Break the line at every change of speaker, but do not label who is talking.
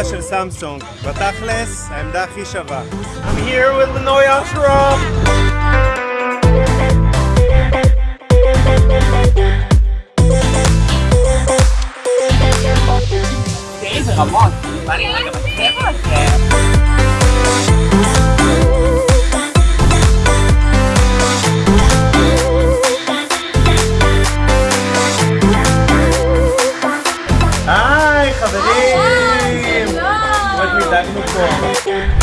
העמדה של סמסונג. בתכלס, העמדה הכי שווה. I'm here with Linoy Ashram! come on, Hi, like! back in the fall.